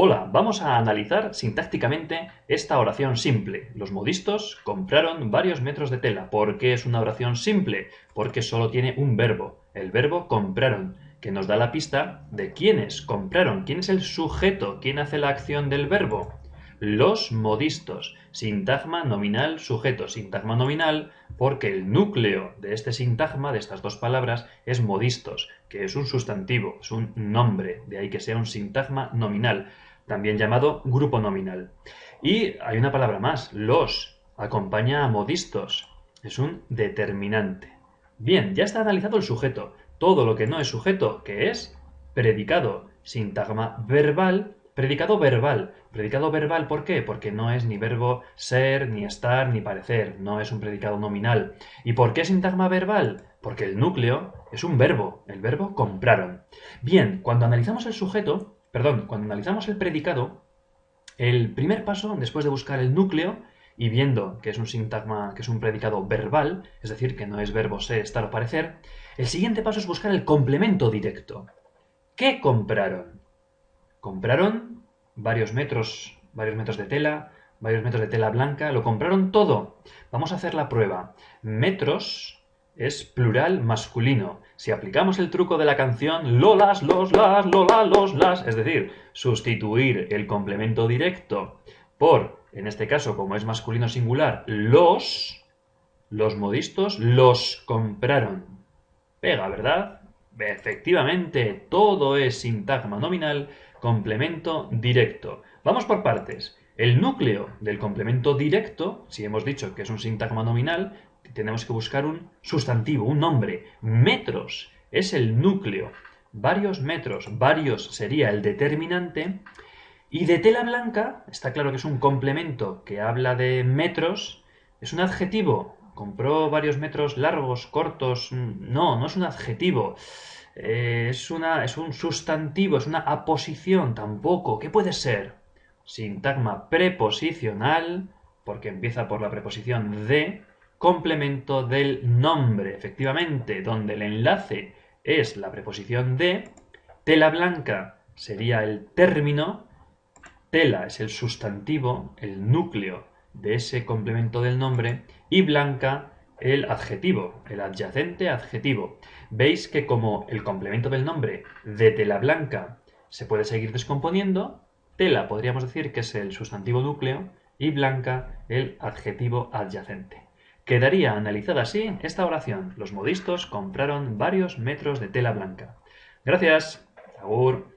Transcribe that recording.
Hola, vamos a analizar sintácticamente esta oración simple. Los modistos compraron varios metros de tela. ¿Por qué es una oración simple? Porque solo tiene un verbo, el verbo compraron, que nos da la pista de quiénes compraron, quién es el sujeto, quién hace la acción del verbo. Los modistos, sintagma nominal sujeto, sintagma nominal porque el núcleo de este sintagma, de estas dos palabras, es modistos, que es un sustantivo, es un nombre, de ahí que sea un sintagma nominal también llamado grupo nominal. Y hay una palabra más, los, acompaña a modistos, es un determinante. Bien, ya está analizado el sujeto. Todo lo que no es sujeto, que es predicado, sintagma verbal, predicado verbal. Predicado verbal, ¿por qué? Porque no es ni verbo ser, ni estar, ni parecer, no es un predicado nominal. ¿Y por qué sintagma verbal? Porque el núcleo es un verbo, el verbo compraron. Bien, cuando analizamos el sujeto, perdón, cuando analizamos el predicado, el primer paso, después de buscar el núcleo y viendo que es un sintagma, que es un predicado verbal, es decir, que no es verbo ser, estar o parecer, el siguiente paso es buscar el complemento directo. ¿Qué compraron? Compraron varios metros, varios metros de tela, varios metros de tela blanca, lo compraron todo. Vamos a hacer la prueba. Metros es plural masculino. Si aplicamos el truco de la canción lolas, los, las, lola, los, las, es decir, sustituir el complemento directo por, en este caso, como es masculino singular, los, los modistos los compraron. Pega, ¿verdad? Efectivamente, todo es sintagma nominal, complemento directo. Vamos por partes. El núcleo del complemento directo, si hemos dicho que es un sintagma nominal, tenemos que buscar un sustantivo, un nombre. Metros es el núcleo. Varios metros, varios sería el determinante. Y de tela blanca, está claro que es un complemento que habla de metros, es un adjetivo. Compró varios metros largos, cortos. No, no es un adjetivo. Eh, es, una, es un sustantivo, es una aposición tampoco. ¿Qué puede ser? Sintagma preposicional, porque empieza por la preposición de, complemento del nombre, efectivamente, donde el enlace es la preposición de, tela blanca sería el término, tela es el sustantivo, el núcleo de ese complemento del nombre, y blanca el adjetivo, el adyacente adjetivo. Veis que como el complemento del nombre de tela blanca se puede seguir descomponiendo, tela podríamos decir que es el sustantivo núcleo y blanca el adjetivo adyacente. Quedaría analizada así esta oración. Los modistos compraron varios metros de tela blanca. Gracias. Agur.